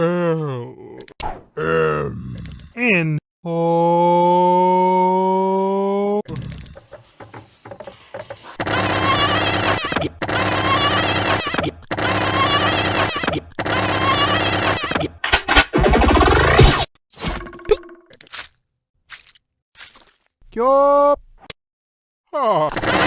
Oh. Um. In. Oh. Yup. Oh.